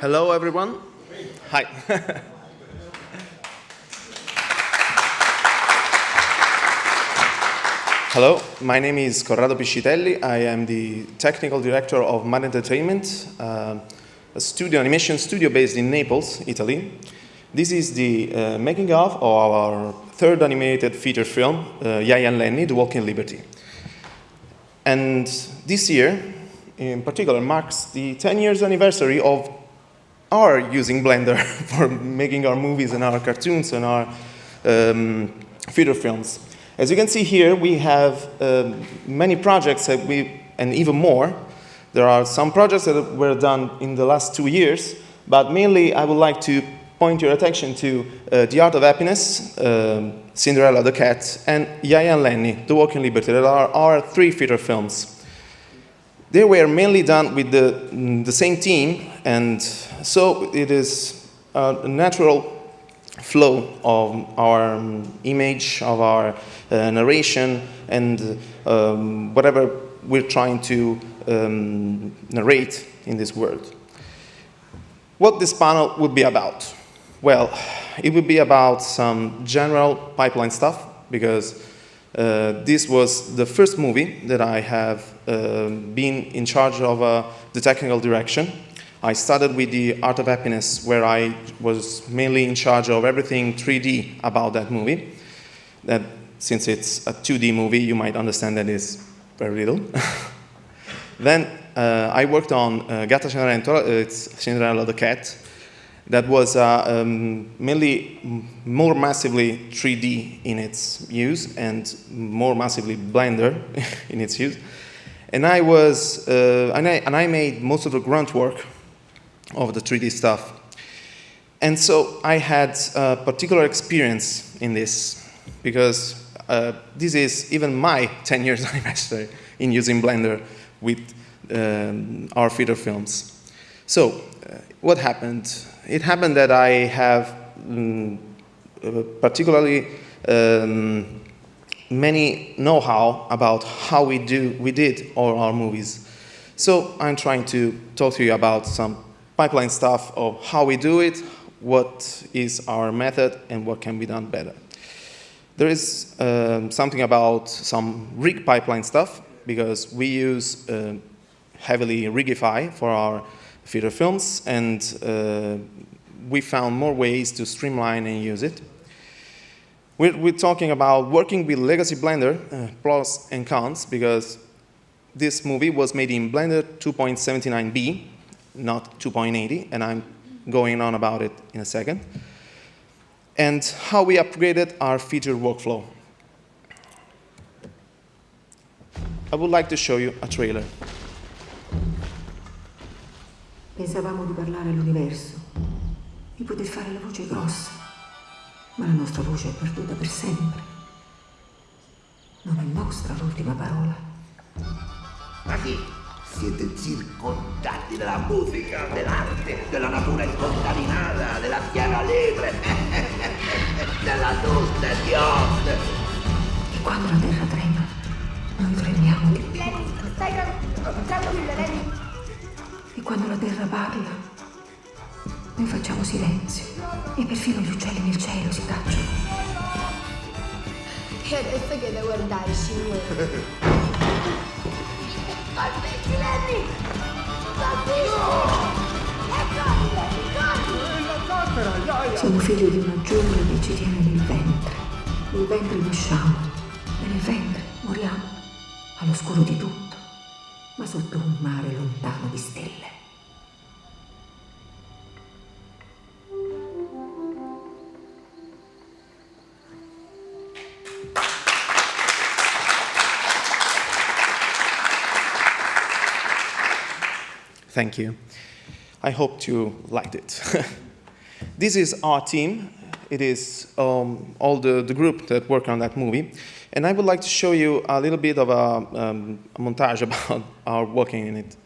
Hello, everyone. Hi. Hello, my name is Corrado Piscitelli. I am the technical director of Mad Entertainment, uh, a studio animation studio based in Naples, Italy. This is the uh, making of our third animated feature film, uh, Yaya and Lennie, The Walking Liberty. And this year, in particular, marks the 10 years anniversary of our using Blender for making our movies and our cartoons and our um, feature films. As you can see here, we have um, many projects that we, and even more. There are some projects that were done in the last two years, but mainly I would like to point your attention to uh, The Art of Happiness, um, Cinderella the Cat, and Yaya and Lennie, The Walking Liberty, that are our three feature films. They were mainly done with the, the same team, and so it is a natural flow of our um, image, of our uh, narration, and um, whatever we're trying to um, narrate in this world. What this panel would be about? Well, it would be about some general pipeline stuff, because uh, this was the first movie that I have uh, been in charge of uh, the technical direction. I started with the Art of Happiness, where I was mainly in charge of everything 3D about that movie. That, since it's a 2D movie, you might understand that is very little. then uh, I worked on uh, Gatta Cenerentola, uh, it's Cinderella the Cat, that was uh, um, mainly more massively 3D in its use and more massively Blender in its use. And I was, uh, and, I, and I made most of the grunt work of the 3D stuff. And so I had a particular experience in this because uh, this is even my 10 years anniversary in using Blender with um, our feature films. So uh, what happened? It happened that I have um, particularly um, many know-how about how we do we did all our movies. So I'm trying to talk to you about some pipeline stuff of how we do it, what is our method, and what can be done better. There is um, something about some rig pipeline stuff, because we use uh, heavily Rigify for our feature films, and uh, we found more ways to streamline and use it. We're, we're talking about working with Legacy Blender, uh, pros and cons, because this movie was made in Blender 2.79b, not 2.80, and I'm going on about it in a second. And how we upgraded our feature workflow. I would like to show you a trailer. Pensavamo di parlare all'universo, di poter fare la voce grossa, ma la nostra voce è perduta per sempre. Non è nostra l'ultima parola. Ma chi? Siete circondati della musica, dell'arte, della natura incontaminata, della tierra libre, della luz de Dios. E quando la terra trema, noi tremiamo. Lenny, stai tranquilla, Lenny. E quando la terra parla, noi facciamo silenzio. E perfino gli uccelli nel cielo si tacciono. E adesso che da guardare, signore. Calmetti, Lenny! Calmetti! Siamo figli di una giungla che ci tiene nel ventre. Nel ventre nasciamo e nel ventre moriamo. All'oscuro di tutto, ma sotto un mare lontano di stelle. Thank you. I hope you liked it. this is our team. It is um, all the, the group that work on that movie. And I would like to show you a little bit of a, um, a montage about our working in it.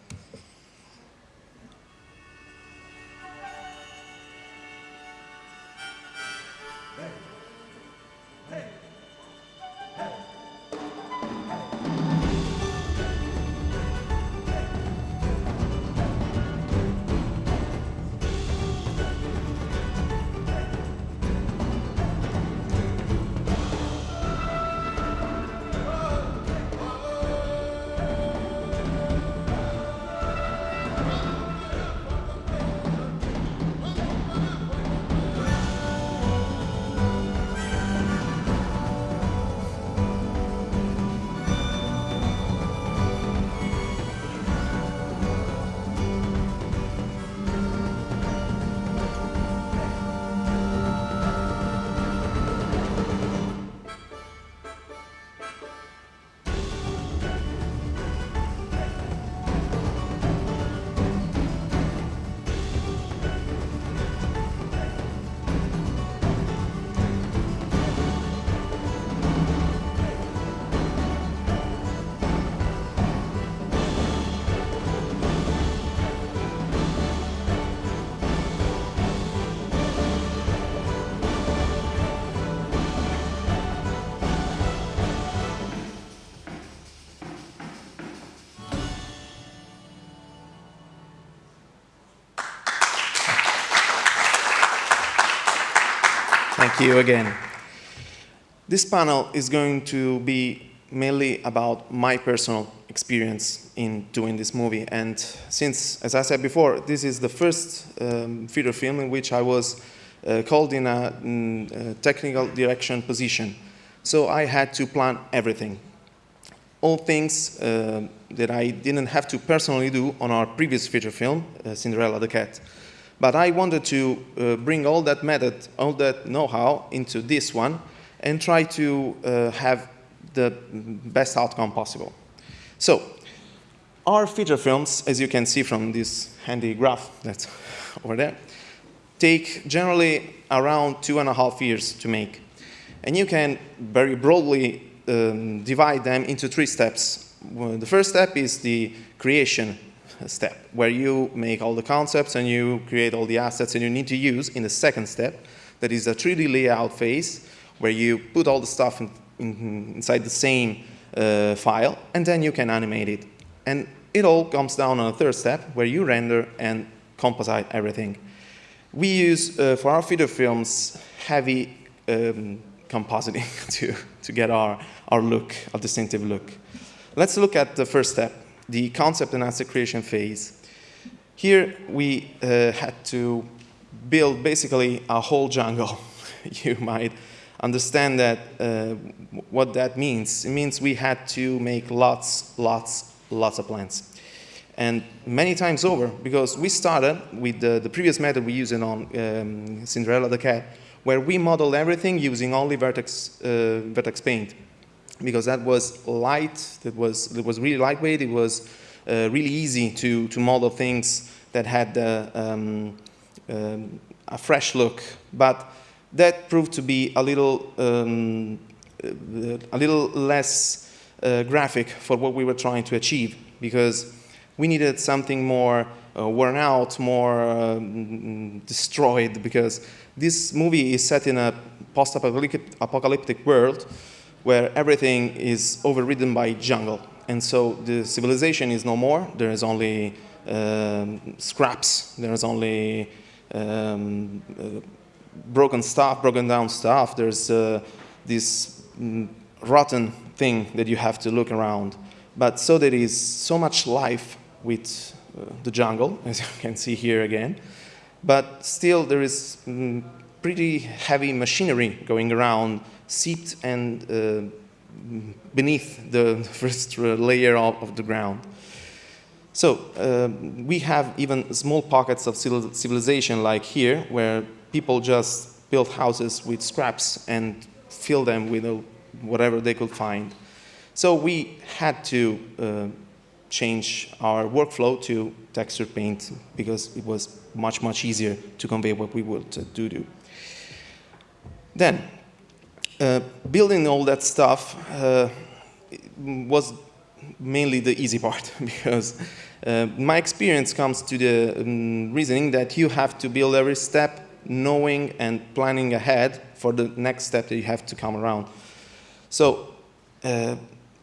You again. This panel is going to be mainly about my personal experience in doing this movie. And since, as I said before, this is the first um, feature film in which I was uh, called in a, mm, a, technical direction position. So I had to plan everything. All things uh, that I didn't have to personally do on our previous feature film, uh, Cinderella the Cat. But I wanted to uh, bring all that method, all that know-how into this one and try to uh, have the best outcome possible. So, our feature films, as you can see from this handy graph that's over there, take generally around two and a half years to make. And you can very broadly um, divide them into three steps. Well, the first step is the creation step, where you make all the concepts and you create all the assets and you need to use in the second step, that is a 3D layout phase, where you put all the stuff in, in, inside the same uh, file, and then you can animate it. And it all comes down on a third step, where you render and composite everything. We use, uh, for our feature films, heavy um, compositing to, to get our, our look, our distinctive look. Let's look at the first step, the concept and asset creation phase. Here we uh, had to build basically a whole jungle. you might understand that uh, what that means. It means we had to make lots, lots, lots of plans. And many times over, because we started with the, the previous method we used on um, Cinderella the Cat, where we modeled everything using only vertex, uh, vertex paint. Because that was light, that was, it was really lightweight, it was uh, really easy to, to model things that had uh, um, um, a fresh look. But that proved to be a little, um, a little less uh, graphic for what we were trying to achieve because we needed something more uh, worn out, more um, destroyed because this movie is set in a post-apocalyptic world where everything is overridden by jungle. And so the civilization is no more. There is only um, scraps. There is only um, uh, broken stuff, broken down stuff. There's uh, this mm, rotten thing that you have to look around. But so there is so much life with uh, the jungle, as you can see here again. But still there is mm, pretty heavy machinery going around, seeped and uh, beneath the first layer of, of the ground. So uh, we have even small pockets of civilization like here, where people just built houses with scraps and fill them with whatever they could find. So we had to uh, change our workflow to texture paint because it was much, much easier to convey what we would uh, do. do. Then, uh, building all that stuff uh, was mainly the easy part because uh, my experience comes to the um, reasoning that you have to build every step knowing and planning ahead for the next step that you have to come around. So uh,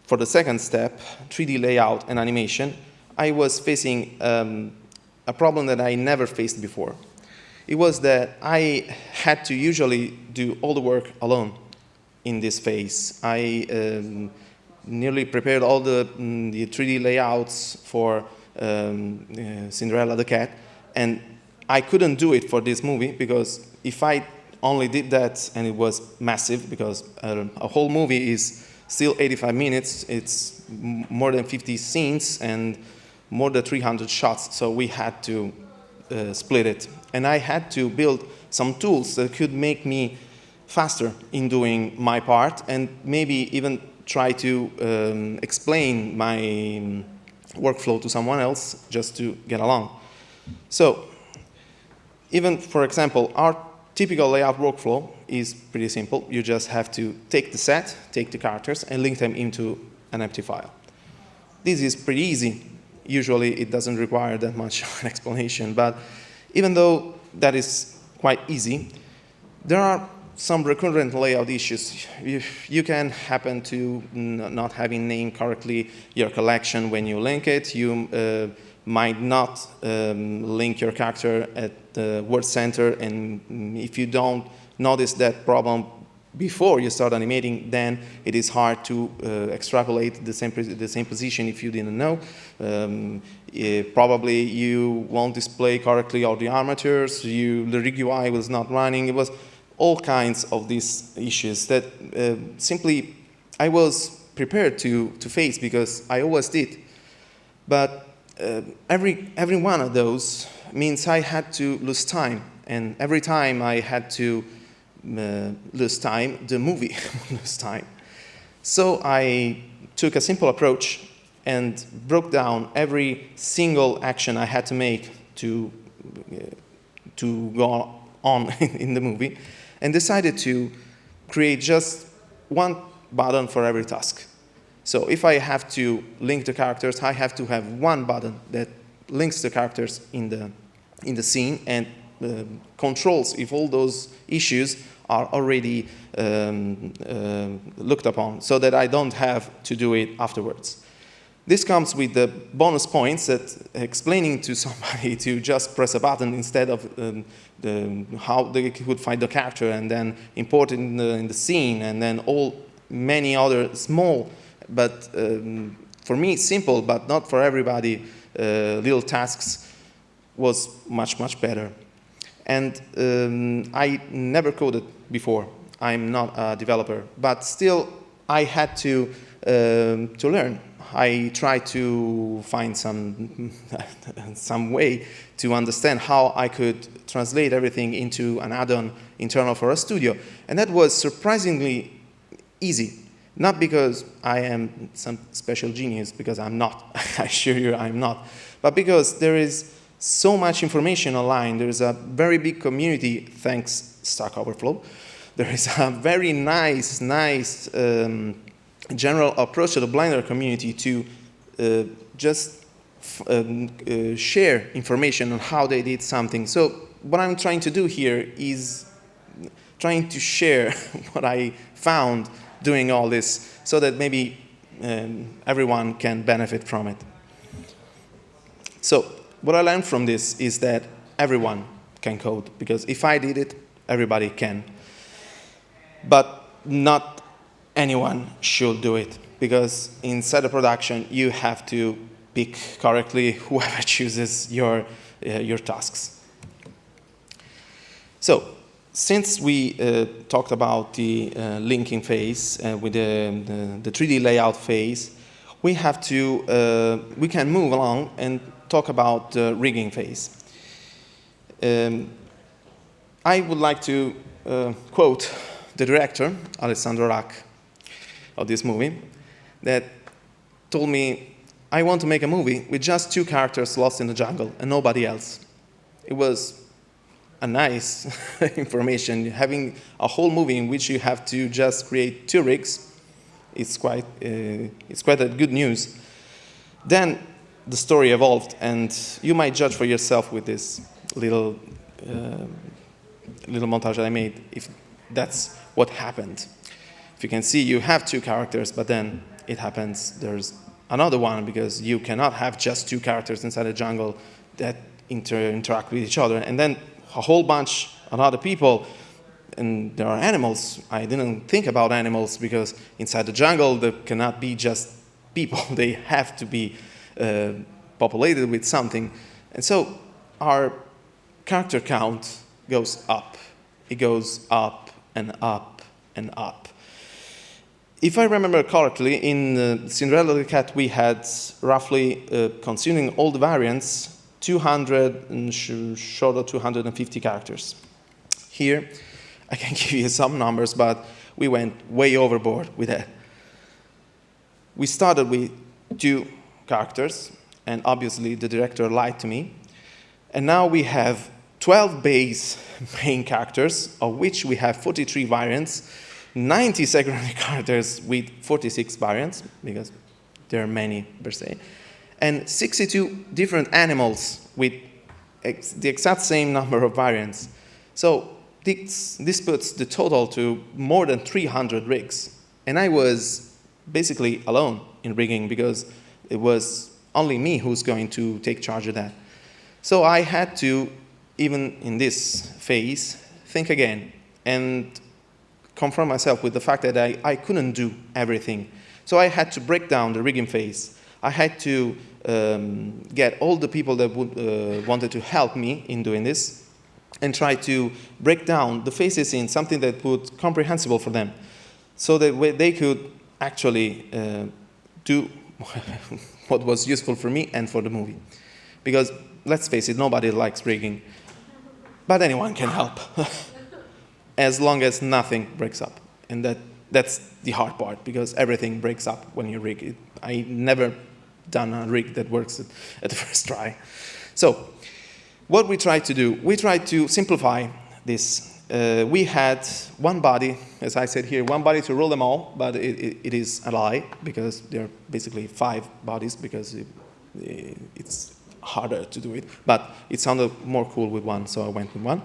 for the second step, 3D layout and animation, I was facing um, a problem that I never faced before. It was that I had to usually do all the work alone in this phase. I um, nearly prepared all the, mm, the 3D layouts for um, uh, Cinderella the Cat, and I couldn't do it for this movie because if I only did that and it was massive because uh, a whole movie is still 85 minutes, it's more than 50 scenes and more than 300 shots, so we had to uh, split it. And I had to build some tools that could make me faster in doing my part and maybe even try to um, explain my workflow to someone else just to get along. So even, for example, our typical layout workflow is pretty simple. You just have to take the set, take the characters, and link them into an empty file. This is pretty easy. Usually, it doesn't require that much of an explanation. But even though that is quite easy, there are some recurrent layout issues. You, you can happen to not having named correctly your collection when you link it. You uh, might not um, link your character at the word center, and if you don't notice that problem before you start animating, then it is hard to uh, extrapolate the same, the same position if you didn't know. Um, eh, probably you won't display correctly all the armatures, you, the rig UI was not running, it was all kinds of these issues that uh, simply I was prepared to, to face because I always did. But uh, every, every one of those means I had to lose time. And every time I had to uh, lose time, the movie lose time. So I took a simple approach and broke down every single action I had to make to, uh, to go on in the movie and decided to create just one button for every task. So if I have to link the characters, I have to have one button that links the characters in the, in the scene and uh, controls if all those issues are already um, uh, looked upon so that I don't have to do it afterwards. This comes with the bonus points that explaining to somebody to just press a button instead of um, the, how they could find the character and then import it in the, in the scene and then all many other small but um, for me simple but not for everybody uh, little tasks was much much better. And um, I never coded before. I'm not a developer but still I had to um, to learn I tried to find some some way to understand how I could translate everything into an add-on internal for a studio. And that was surprisingly easy. Not because I am some special genius, because I'm not, I assure you I'm not, but because there is so much information online, there is a very big community, thanks Stack Overflow, there is a very nice, nice um, general approach to the Blender community to uh, just um, uh, share information on how they did something. So what I'm trying to do here is trying to share what I found doing all this so that maybe um, everyone can benefit from it. So what I learned from this is that everyone can code because if I did it, everybody can. But not anyone should do it because inside the production you have to pick correctly whoever chooses your, uh, your tasks. So since we uh, talked about the uh, linking phase uh, with the, the, the, 3D layout phase, we have to, uh, we can move along and talk about the rigging phase. Um, I would like to uh, quote the director, Alessandro Rak, of this movie, that told me, I want to make a movie with just two characters lost in the jungle and nobody else. It was a nice information. Having a whole movie in which you have to just create two rigs, it's quite, uh, it's quite a good news. Then the story evolved, and you might judge for yourself with this little, uh, little montage that I made, if that's what happened. If you can see, you have two characters, but then it happens, there's another one, because you cannot have just two characters inside a jungle that inter interact with each other. And then a whole bunch of other people and there are animals. I didn't think about animals because inside the jungle there cannot be just people. they have to be uh, populated with something. And so our character count goes up. It goes up and up and up. If I remember correctly, in uh, Cinderella Cat we had roughly, uh, all the variants, 200 and short of 250 characters. Here, I can give you some numbers, but we went way overboard with that. We started with two characters, and obviously the director lied to me. And now we have 12 base main characters, of which we have 43 variants, 90 secondary characters with 46 variants, because there are many per se, and 62 different animals with ex the exact same number of variants. So this, this puts the total to more than 300 rigs. And I was basically alone in rigging because it was only me who's going to take charge of that. So I had to, even in this phase, think again. and confront myself with the fact that I, I couldn't do everything. So I had to break down the rigging phase. I had to um, get all the people that would, uh, wanted to help me in doing this and try to break down the phases in something that would comprehensible for them so that they could actually uh, do what was useful for me and for the movie. Because let's face it, nobody likes rigging, but anyone can help, as long as nothing breaks up. And that, that's the hard part, because everything breaks up when you rig it. I never done a rig that works at, at the first try. So what we tried to do, we tried to simplify this. Uh, we had one body, as I said here, one body to rule them all, but it, it, it is a lie because there are basically five bodies because it, it's harder to do it. But it sounded more cool with one, so I went with one.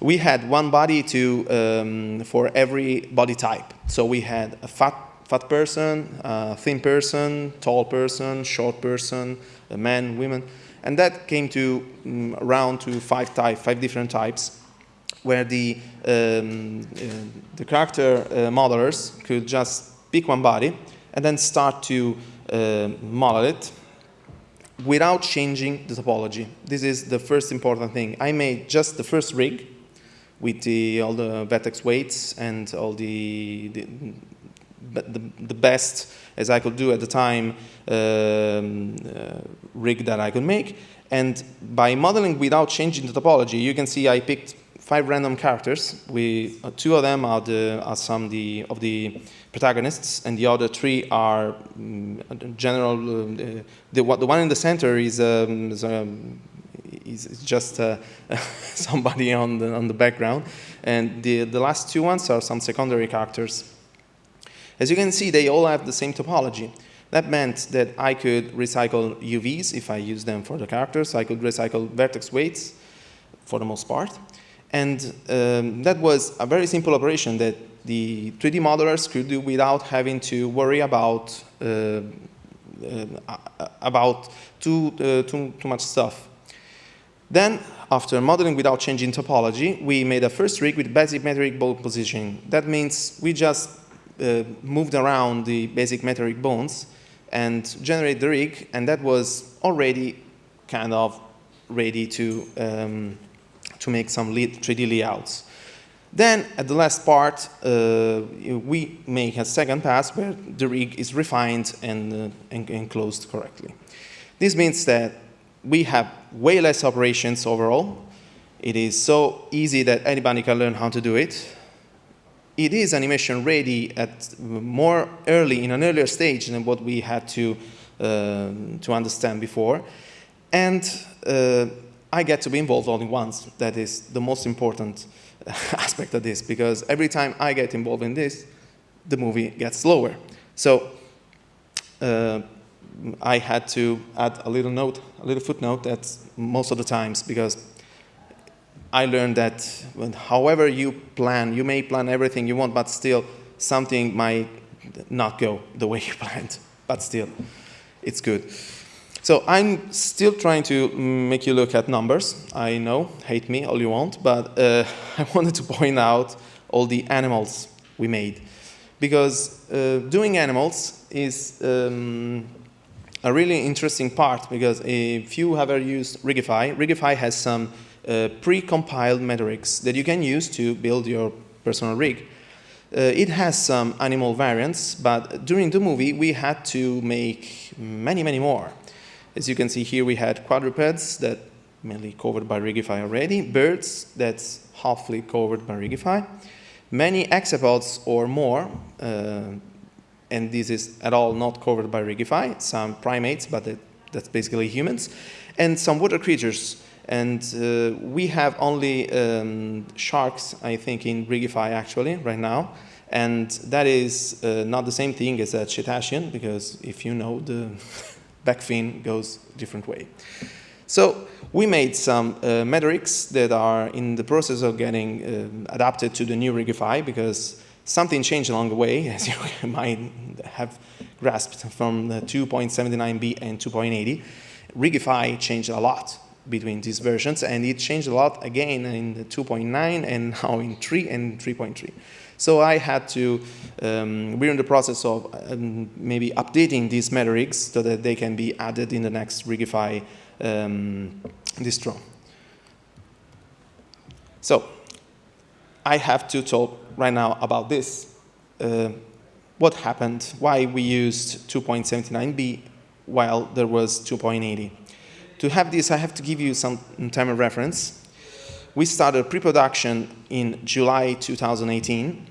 We had one body to, um, for every body type. So we had a fat fat person, uh, thin person, tall person, short person, a man, women. And that came to um, around to five, type, five different types where the, um, uh, the character uh, modelers could just pick one body and then start to uh, model it without changing the topology. This is the first important thing. I made just the first rig with the, all the vertex weights and all the, the the, the best as I could do at the time um, uh, rig that I could make. And by modeling without changing the topology, you can see I picked five random characters. We, uh, two of them are, the, are some the, of the protagonists, and the other three are um, general. Uh, the, the one in the center is, um, is, um, is, just uh, somebody on the, on the background, and the, the last two ones are some secondary characters. As you can see, they all have the same topology. That meant that I could recycle UVs if I use them for the characters. I could recycle vertex weights for the most part. And um, that was a very simple operation that the 3D modelers could do without having to worry about, uh, uh, about too, uh, too, too much stuff. Then, after modeling without changing topology, we made a first rig with basic metarig bone positioning. That means we just uh, moved around the basic metarig bones and generate the rig, and that was already kind of ready to, um, to make some 3D layouts. Then, at the last part, uh, we make a second pass where the rig is refined and, uh, and, and closed correctly. This means that we have way less operations overall. It is so easy that anybody can learn how to do it it is animation ready at more early, in an earlier stage than what we had to, uh, to understand before. And uh, I get to be involved only once. That is the most important aspect of this, because every time I get involved in this, the movie gets slower. So uh, I had to add a little note, a little footnote that most of the times, because I learned that however you plan, you may plan everything you want, but still something might not go the way you planned. But still, it's good. So I'm still trying to make you look at numbers. I know, hate me all you want, but uh, I wanted to point out all the animals we made. Because uh, doing animals is um, a really interesting part because if you have ever used Rigify, Rigify has some uh, pre-compiled metarigs that you can use to build your personal rig. Uh, it has some animal variants, but during the movie we had to make many, many more. As you can see here, we had quadrupeds that mainly covered by Rigify already, birds that's halfly covered by Rigify, many hexapods or more, uh, and this is at all not covered by Rigify, some primates, but it, that's basically humans, and some water creatures and uh, we have only um, sharks, I think, in Rigify actually right now. And that is uh, not the same thing as a cetacean, because if you know, the back fin goes different way. So we made some uh, metarigs that are in the process of getting uh, adapted to the new Rigify, because something changed along the way, as you might have grasped from the 2.79b and 2.80. Rigify changed a lot between these versions, and it changed a lot again in 2.9 and now in 3 and 3.3. So I had to, um, we're in the process of um, maybe updating these meta rigs so that they can be added in the next Rigify um, distro. So I have to talk right now about this. Uh, what happened, why we used 2.79b while there was 2.80. To have this, I have to give you some time of reference. We started pre-production in July 2018.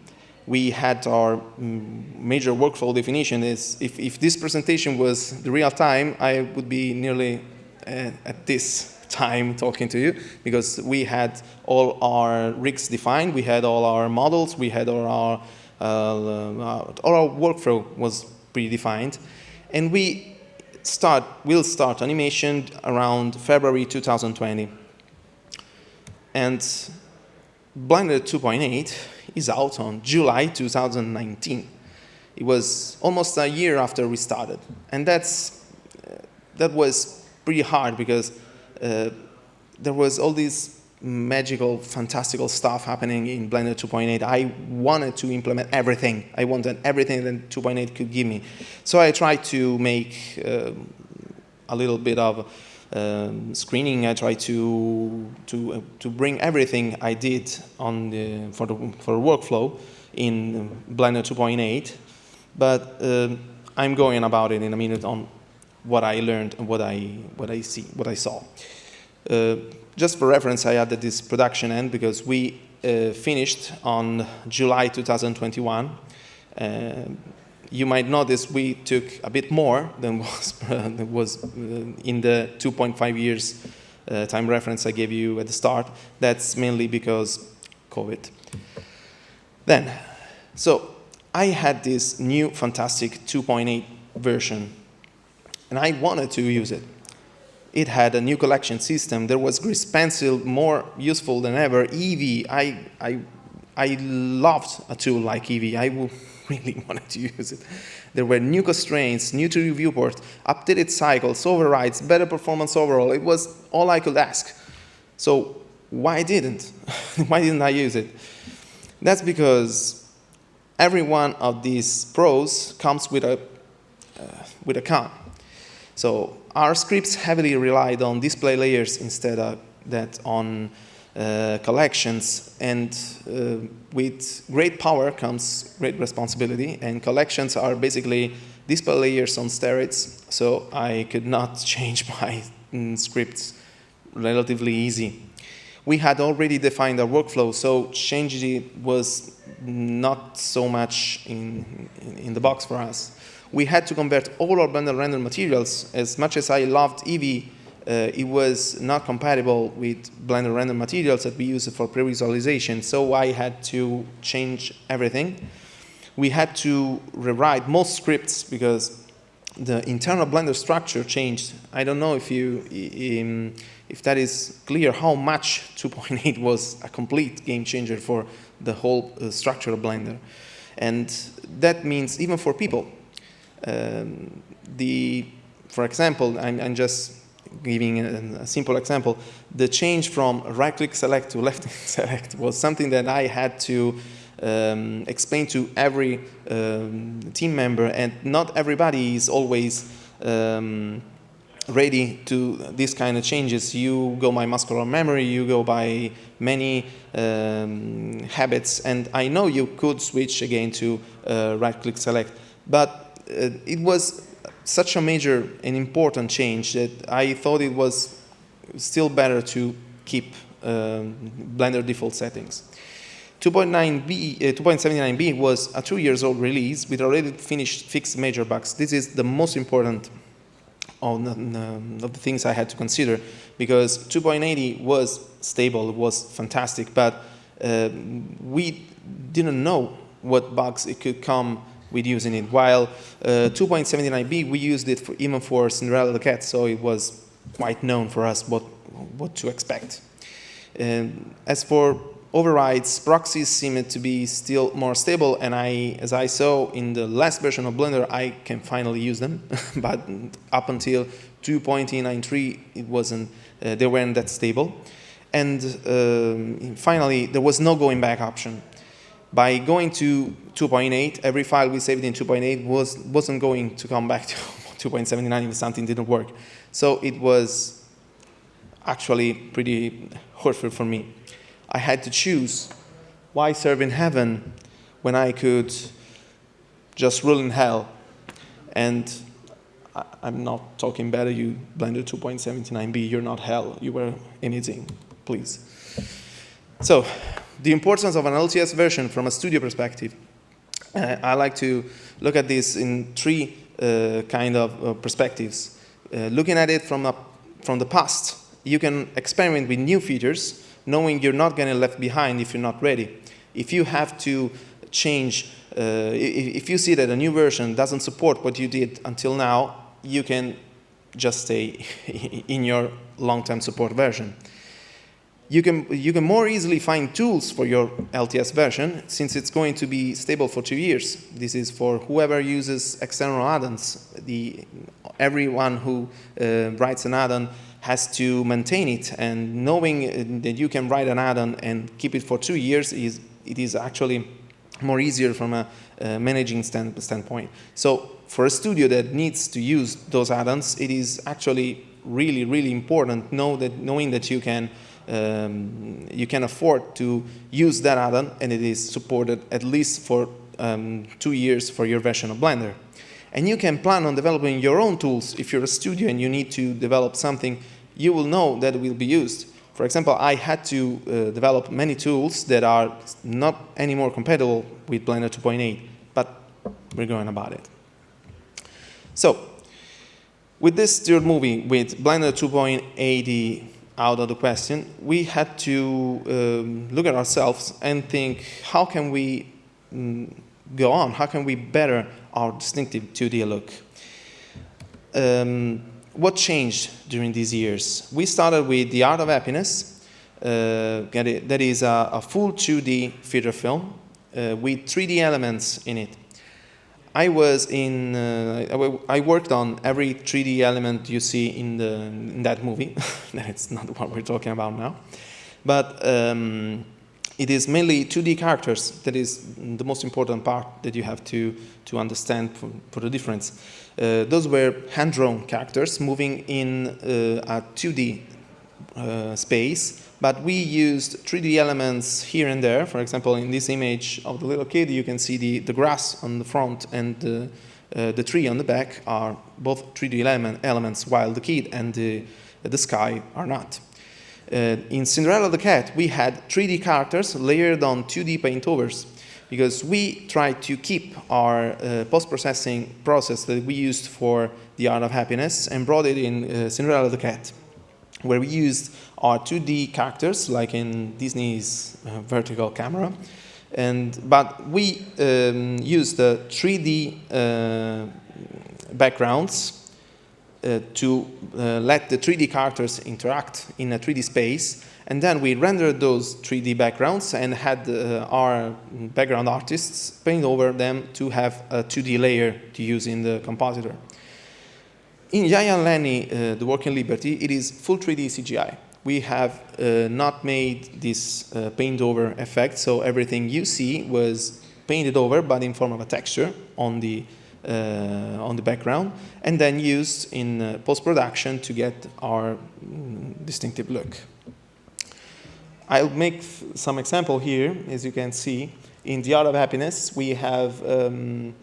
We had our mm, major workflow definition is, if, if this presentation was the real time, I would be nearly uh, at this time talking to you because we had all our rigs defined, we had all our models, we had all our, uh, all our workflow was predefined, and we start, will start animation around February 2020. And Blender 2.8 is out on July 2019. It was almost a year after we started. And that's, that was pretty hard because there was all this magical, fantastical stuff happening in Blender 2.8. I wanted to implement everything. I wanted everything that 2.8 could give me. So I tried to make uh, a little bit of um, screening. I tried to to uh, to bring everything I did on the for the for the workflow in Blender 2.8. But um, I'm going about it in a minute on what I learned and what I what I see what I saw. Uh, just for reference, I added this production end because we uh, finished on July 2021. Uh, you might notice we took a bit more than was, was uh, in the 2.5 years uh, time reference I gave you at the start. That's mainly because COVID. Then, so I had this new fantastic 2.8 version and I wanted to use it. It had a new collection system. There was Grease Pencil, more useful than ever. Eevee, I, I, I loved a tool like Eevee. I really wanted to use it. There were new constraints, new 3D viewport, updated cycles, overrides, better performance overall. It was all I could ask. So why didn't? why didn't I use it? That's because every one of these pros comes with a, uh, with a con. So our scripts heavily relied on display layers instead of that on uh, collections. And uh, with great power comes great responsibility. And collections are basically display layers on steroids. So I could not change my mm, scripts relatively easy. We had already defined our workflow so changing it was not so much in, in, in the box for us we had to convert all our Blender render materials. As much as I loved Eevee, uh, it was not compatible with Blender render materials that we use for pre-visualization, so I had to change everything. We had to rewrite most scripts because the internal Blender structure changed. I don't know if you um, if that is clear how much 2.8 was a complete game changer for the whole uh, structure of Blender. And that means even for people, um, the, for example, I'm, I'm just giving a, a, simple example, the change from right-click select to left-click select was something that I had to um, explain to every um, team member, and not everybody is always um, ready to these kind of changes. You go by muscular memory, you go by many um, habits, and I know you could switch again to uh, right-click select, but it was such a major and important change that I thought it was still better to keep um, Blender default settings. 2.9b, uh, 2.79b was a two years old release with already finished fixed major bugs. This is the most important of the, of the things I had to consider because 2.80 was stable, was fantastic, but uh, we didn't know what bugs it could come with using it. While uh, 2.79b, we used it for, even for Cinderella the Cat, so it was quite known for us what, what to expect. And as for overrides, proxies seem to be still more stable, and I, as I saw in the last version of Blender, I can finally use them. but up until 2.93, it wasn't, uh, they weren't that stable. And um, finally, there was no going back option. By going to 2.8, every file we saved in 2.8 was, wasn't going to come back to 2.79 if something didn't work. So it was actually pretty hurtful for me. I had to choose why serve in heaven when I could just rule in hell. And I, am not talking better, you Blender 2.79b, you're not hell, you were anything, please. So, the importance of an LTS version from a studio perspective. Uh, I like to look at this in three uh, kind of uh, perspectives. Uh, looking at it from, a, from the past, you can experiment with new features knowing you're not going to left behind if you're not ready. If you have to change, uh, if you see that a new version doesn't support what you did until now, you can just stay in your long-term support version. You can, you can more easily find tools for your LTS version since it's going to be stable for two years. This is for whoever uses external add-ons. Everyone who uh, writes an add-on has to maintain it and knowing uh, that you can write an add-on and keep it for two years is it is actually more easier from a uh, managing stand, standpoint. So for a studio that needs to use those add-ons, it is actually really, really important know that, knowing that you can um, you can afford to use that add-on and it is supported at least for um, two years for your version of Blender. And you can plan on developing your own tools. If you're a studio and you need to develop something, you will know that it will be used. For example, I had to uh, develop many tools that are not anymore compatible with Blender 2.8, but we're going about it. So, with this third movie, with Blender 2.80 out of the question, we had to um, look at ourselves and think, how can we mm, go on? How can we better our distinctive 2D look. Um, what changed during these years? We started with The Art of Happiness. Uh, that is a, a, full 2D feature film uh, with 3D elements in it. I was in, uh, I worked on every 3D element you see in, the, in that movie. That's not what we're talking about now. But um, it is mainly 2D characters that is the most important part that you have to, to understand for, for the difference. Uh, those were hand-drawn characters moving in uh, a 2D uh, space, but we used 3D elements here and there. For example, in this image of the little kid, you can see the, the grass on the front and the, uh, the tree on the back are both 3D element, elements, while the kid and the, the sky are not. Uh, in Cinderella the Cat, we had 3D characters layered on 2D paintovers because we tried to keep our uh, post-processing process that we used for the Art of Happiness and brought it in uh, Cinderella the Cat, where we used our 2D characters, like in Disney's uh, vertical camera, and but we um, used the 3D uh, backgrounds uh, to uh, let the 3D characters interact in a 3D space. And then we rendered those 3D backgrounds and had uh, our background artists paint over them to have a 2D layer to use in the compositor. In Yaya Lennie, uh, The Working Liberty, it is full 3D CGI. We have uh, not made this uh, paint over effect, so everything you see was painted over, but in form of a texture on the uh, on the background, and then used in uh, post-production to get our mm, distinctive look. I'll make some example here, as you can see. In The Art of Happiness, we have um,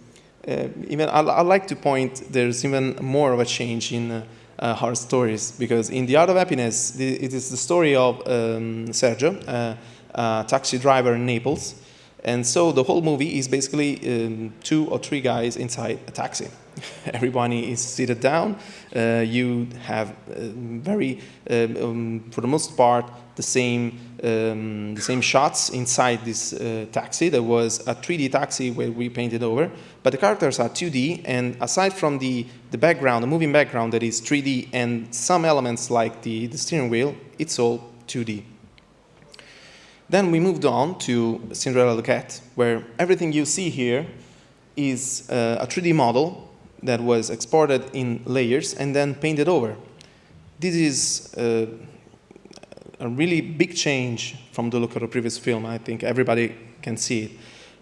even, I, I like to point, there's even more of a change in uh, uh, our stories, because in The Art of Happiness, the, it is the story of um, Sergio, uh, a taxi driver in Naples, and so the whole movie is basically um, two or three guys inside a taxi. Everybody is seated down. Uh, you have uh, very, um, um, for the most part, the same um, the same shots inside this uh, taxi. There was a 3D taxi where we painted over, but the characters are 2D. And aside from the the background, the moving background that is 3D, and some elements like the the steering wheel, it's all 2D. Then we moved on to Cinderella the Cat, where everything you see here is uh, a 3D model that was exported in layers and then painted over. This is uh, a really big change from the look of the previous film. I think everybody can see it.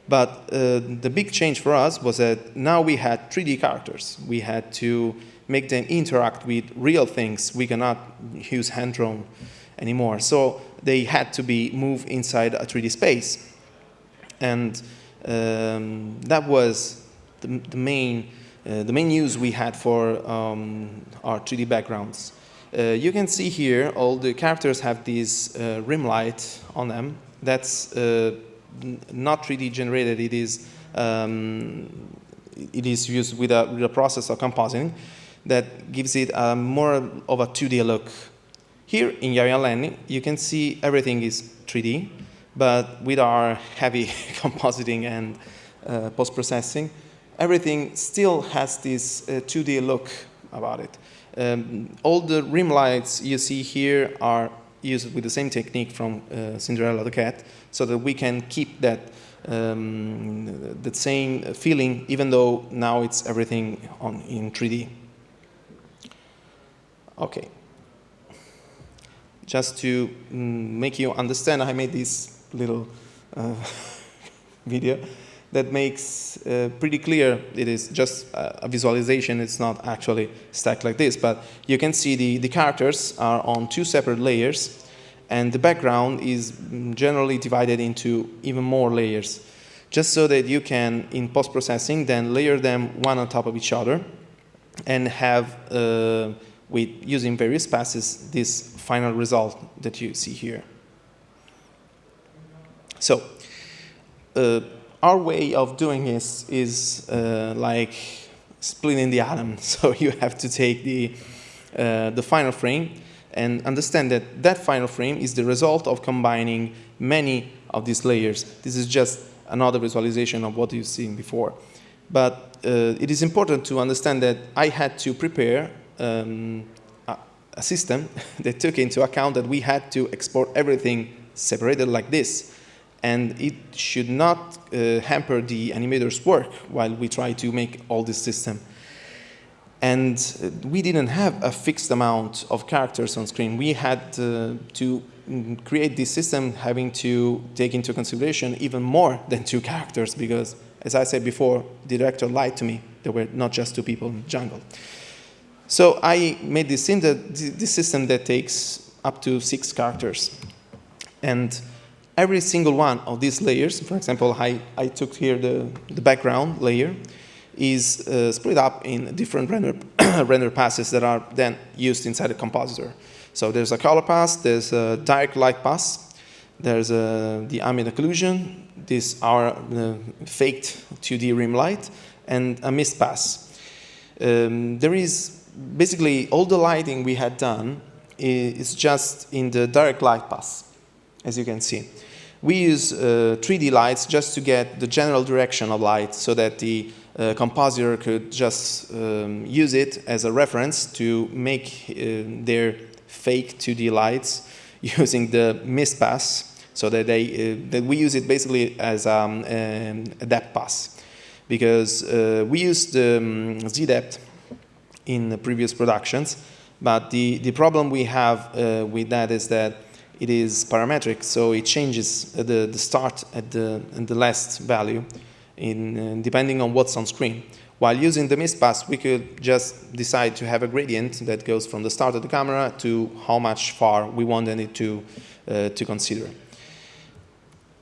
But uh, the big change for us was that now we had 3D characters. We had to make them interact with real things. We cannot use hand drawn anymore. So they had to be moved inside a 3D space. And um, that was the, the main, uh, the main use we had for um, our 3D backgrounds. Uh, you can see here all the characters have this uh, rim light on them. That's uh, not 3D generated. It is um, it is used with a, with a process of compositing that gives it more of a 2D look. Here in Yaya Lennie, you can see everything is 3D, but with our heavy compositing and uh, post-processing, everything still has this uh, 2D look about it. Um, all the rim lights you see here are used with the same technique from uh, Cinderella the Cat, so that we can keep that um, the same feeling, even though now it's everything on, in 3D. Okay. Just to mm, make you understand, I made this little uh, video that makes uh, pretty clear it is just a visualization, it's not actually stacked like this, but you can see the, the characters are on two separate layers and the background is mm, generally divided into even more layers, just so that you can, in post-processing, then layer them one on top of each other and have uh, with using various passes this final result that you see here. So uh, our way of doing this is uh, like splitting the atom. So you have to take the, uh, the final frame and understand that that final frame is the result of combining many of these layers. This is just another visualization of what you've seen before. But uh, it is important to understand that I had to prepare um, system that took into account that we had to export everything separated like this. And it should not uh, hamper the animator's work while we try to make all this system. And uh, we didn't have a fixed amount of characters on screen. We had uh, to mm, create this system having to take into consideration even more than two characters because, as I said before, the director lied to me. There were not just two people in the jungle. So I made this, this system that takes up to six characters. And every single one of these layers, for example, I, I took here the, the background layer, is uh, split up in different render, render passes that are then used inside the compositor. So there's a color pass, there's a direct light pass, there's a, the ambient occlusion, this our uh, faked 2D rim light, and a mist pass. Um, there is basically all the lighting we had done is just in the direct light pass, as you can see. We use uh, 3D lights just to get the general direction of light so that the uh, compositor could just um, use it as a reference to make uh, their fake 2D lights using the mist pass so that, they, uh, that we use it basically as um, um a depth pass because uh, we use the um, Z-depth in the previous productions. But the, the problem we have uh, with that is that it is parametric, so it changes the, the start at the, and the last value in, uh, depending on what's on screen. While using the mist pass, we could just decide to have a gradient that goes from the start of the camera to how much far we wanted it to, uh, to consider.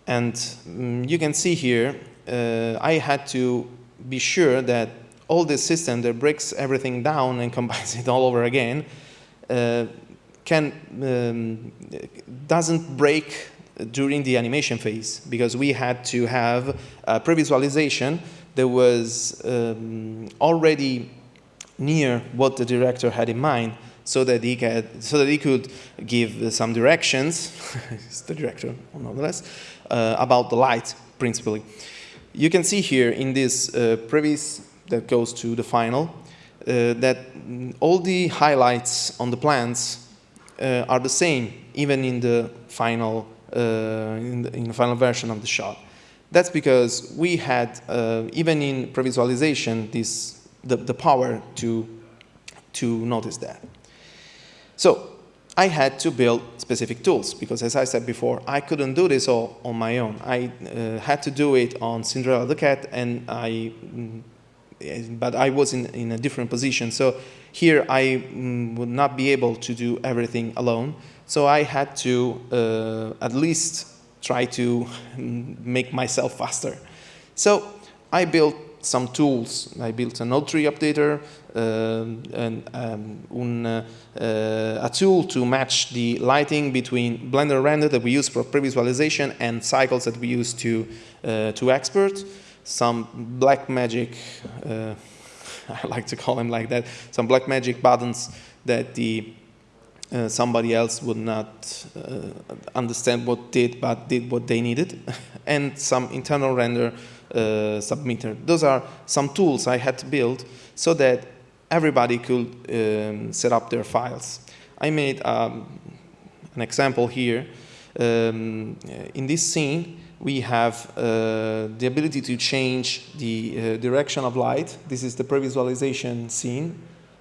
And um, you can see here, uh, I had to be sure that all this system that breaks everything down and combines it all over again uh, can um, doesn't break during the animation phase because we had to have a pre-visualization that was um, already near what the director had in mind so that he could, so that he could give some directions, the director nonetheless, uh, about the light principally. You can see here in this uh, previous that goes to the final, uh, that all the highlights on the plans uh, are the same, even in the final uh, in, the, in the final version of the shot. That's because we had, even in pre-visualization, this, the, the power to, to notice that. So I had to build specific tools because as I said before, I couldn't do this all on my own. I uh, had to do it on Cinderella the Cat and I, mm, but I was in, in a different position. So here I mm, would not be able to do everything alone. So I had to uh, at least try to make myself faster. So I built some tools. I built an node tree updater, um, and um, un, uh, a tool to match the lighting between Blender render that we use for pre-visualization and cycles that we use to, uh, to export. Some black magic, uh, I like to call them like that, some black magic buttons that the uh, somebody else would not uh, understand what did, but did what they needed, and some internal render uh, submitter. Those are some tools I had to build so that everybody could um, set up their files. I made um, an example here. Um, in this scene, we have uh, the ability to change the uh, direction of light. This is the pre-visualization scene.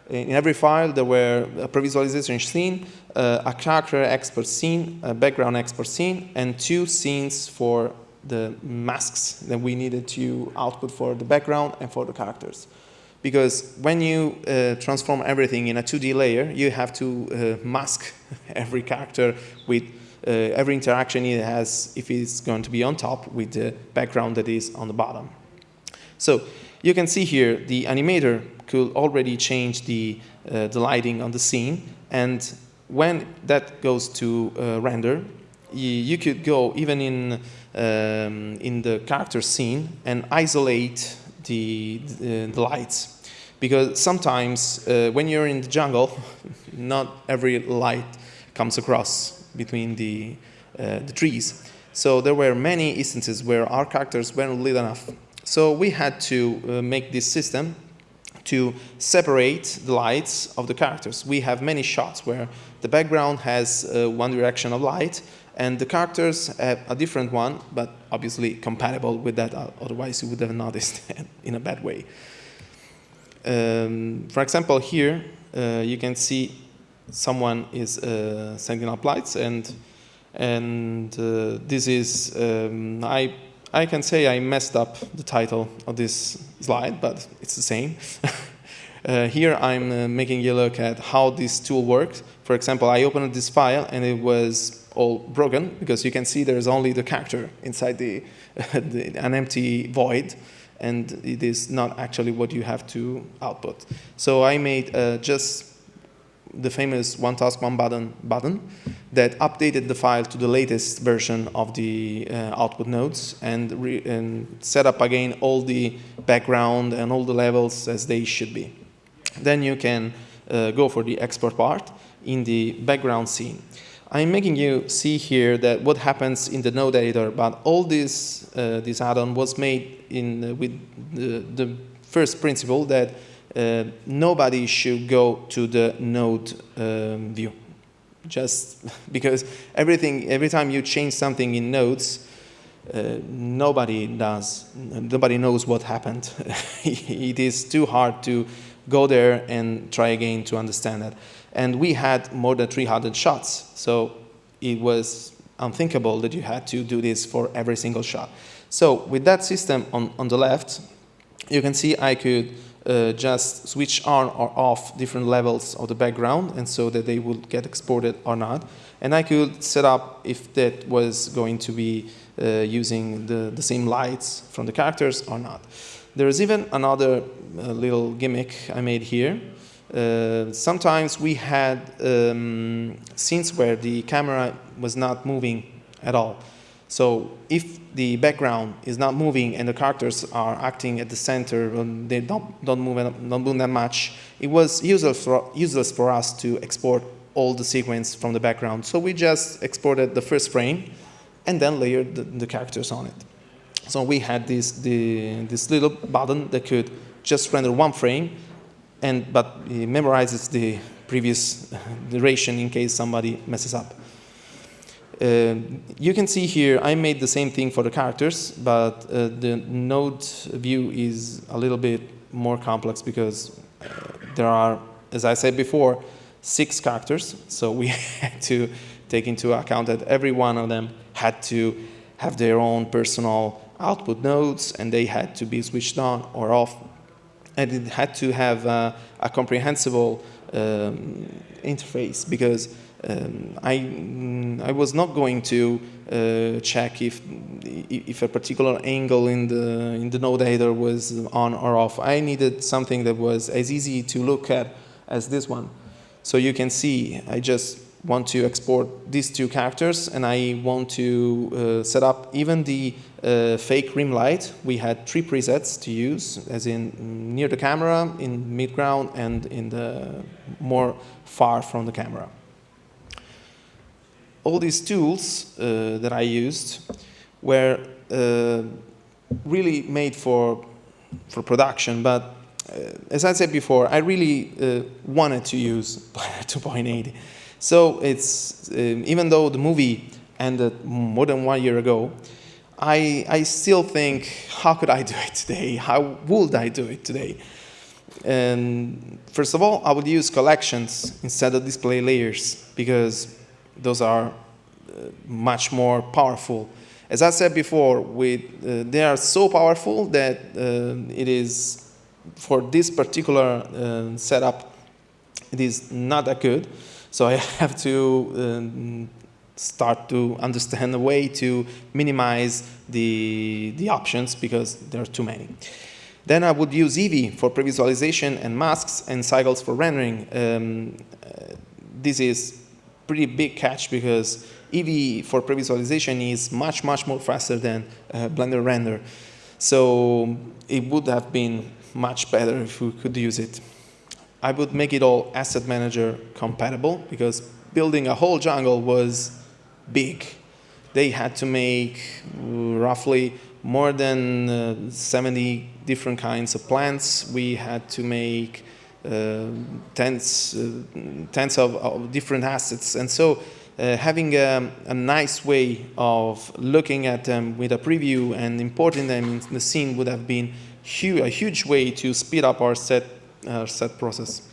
In every file, there were a pre-visualization scene, uh, a character export scene, a background export scene, and two scenes for the masks that we needed to output for the background and for the characters. Because when you uh, transform everything in a 2D layer, you have to uh, mask every character with every interaction it has if it's going to be on top with the background that is on the bottom. So you can see here the animator could already change the, uh, the lighting on the scene and when that goes to uh, render, you, you, could go even in, um, in the character scene and isolate the, the, the lights. Because sometimes uh, when you're in the jungle, not every light comes across between the, uh, the trees. So there were many instances where our characters weren't lit enough. So we had to uh, make this system to separate the lights of the characters. We have many shots where the background has uh, one direction of light and the characters have a different one, but obviously compatible with that, uh, otherwise you would have noticed in a bad way. Um, for example, here uh, you can see someone is uh, sending up lights and and uh, this is, um, I, I can say I messed up the title of this slide, but it's the same. Uh, here I'm uh, making you look at how this tool works. For example, I opened this file and it was all broken because you can see there's only the character inside the, the, an empty void and it is not actually what you have to output. So I made uh, just the famous one task one button button that updated the file to the latest version of the uh, output nodes and, and set up again all the background and all the levels as they should be. Then you can uh, go for the export part in the background scene. I'm making you see here that what happens in the node editor, but all this, uh, this add-on was made in, uh, with the, the, first principle that uh, nobody should go to the node um, view. Just because everything, every time you change something in nodes, uh, nobody does, nobody knows what happened. it is too hard to go there and try again to understand that. And we had more than 300 shots. So it was unthinkable that you had to do this for every single shot. So with that system on, on the left, you can see I could uh, just switch on or off different levels of the background and so that they would get exported or not. And I could set up if that was going to be uh, using the, the same lights from the characters or not. There is even another uh, little gimmick I made here. Uh, sometimes we had um, scenes where the camera was not moving at all. So if the background is not moving and the characters are acting at the center and they don't, don't, move, don't move that much, it was useless for, useless for us to export all the sequence from the background. So we just exported the first frame and then layered the, the characters on it. So we had this, the, this little button that could just render one frame, and, but it memorizes the previous duration in case somebody messes up. Uh, you can see here, I made the same thing for the characters, but uh, the node view is a little bit more complex because uh, there are, as I said before, six characters. So we had to take into account that every one of them had to have their own personal output nodes and they had to be switched on or off. And it had to have uh, a comprehensible um, interface because um, I, mm, I was not going to uh, check if, if a particular angle in the, in the node header was on or off. I needed something that was as easy to look at as this one. So you can see, I just want to export these two characters and I want to uh, set up even the uh, fake rim light. We had three presets to use, as in near the camera, in mid-ground, and in the more far from the camera. All these tools uh, that I used were uh, really made for, for production, but uh, as I said before, I really uh, wanted to use 2.8. So it's, um, even though the movie ended more than one year ago, I, I still think, how could I do it today? How would I do it today? And first of all, I would use collections instead of display layers because those are uh, much more powerful. As I said before, with, uh, they are so powerful that uh, it is, for this particular setup, it is not that good. So I have to start to understand a way to minimize the, the options because there are too many. Then I would use Eevee for previsualization and masks and cycles for rendering. Um, uh, this is pretty big catch because Eevee for previsualization is much, much more faster than uh, Blender render. So it would have been much better if we could use it. I would make it all asset manager compatible because building a whole jungle was big. They had to make roughly more than uh, 70 different kinds of plants. We had to make tens, uh, tens of, of, different assets. And so uh, having a, a, nice way of looking at them with a preview and importing them in the scene would have been hu a huge way to speed up our set, our set process.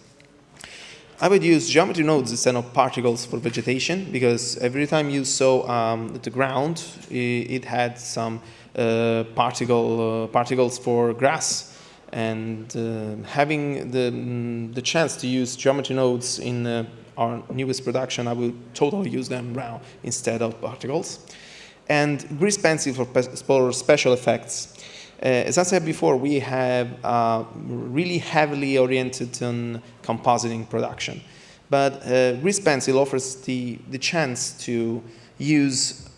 I would use geometry nodes instead of particles for vegetation because every time you saw um, the ground, it, it had some uh, particle, uh, particles for grass. And uh, having the, the chance to use geometry nodes in uh, our newest production, I will totally use them now instead of particles. And grease pencil for, for special effects. Uh, as I said before, we have uh, really heavily oriented on compositing production. But uh, Grease Pencil offers the, the chance to use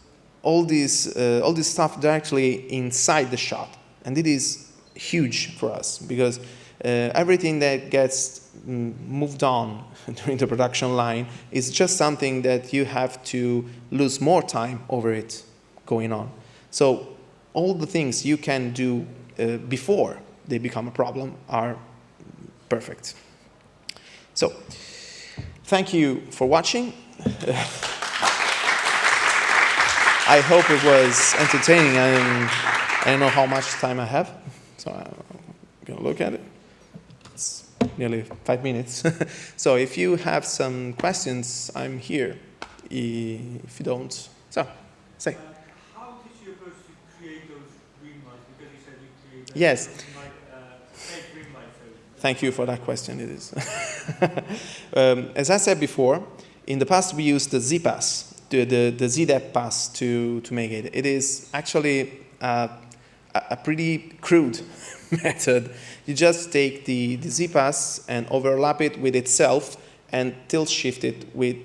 all this, uh, all this stuff directly inside the shot. And it is huge for us because uh, everything that gets mm, moved on during the production line is just something that you have to lose more time over it going on. So all the things you can do uh, before they become a problem are perfect. So, thank you for watching. I hope it was entertaining. I, I don't know how much time I have, so I'm going to look at it. It's nearly five minutes. so if you have some questions, I'm here. If you don't, so say. Yes. Thank you for that question. It is. um, as I said before, in the past we used the ZPass, the, the, the Z-depth pass to, to make it. It is actually uh, a pretty crude method. You just take the, the z-pass and overlap it with itself and tilt shift it with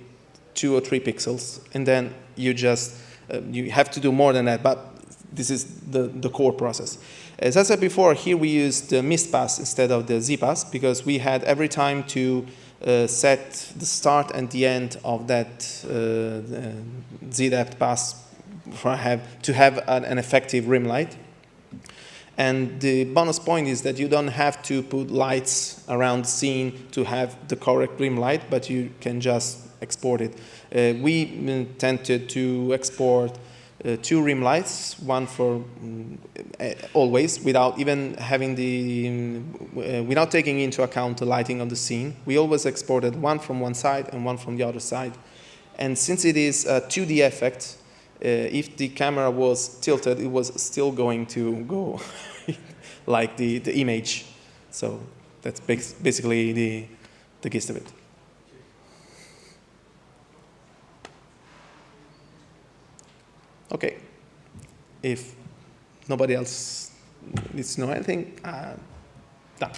two or three pixels. And then you just, uh, you have to do more than that, but this is the, the core process. As I said before, here we used the mist pass instead of the z pass because we had every time to uh, set the start and the end of that uh, Z-depth pass have, to have an, an, effective rim light. And the bonus point is that you don't have to put lights around the scene to have the correct rim light, but you can just exported. Uh, we mm, tended to export uh, two rim lights, one for uh, always, without even having the, mm, uh, without taking into account the lighting on the scene. We always exported one from one side and one from the other side. And since it is a 2D effect, if the camera was tilted, it was still going to go like the, the image. So that's basically the, the gist of it. Okay. If nobody else needs to know anything, uh, done.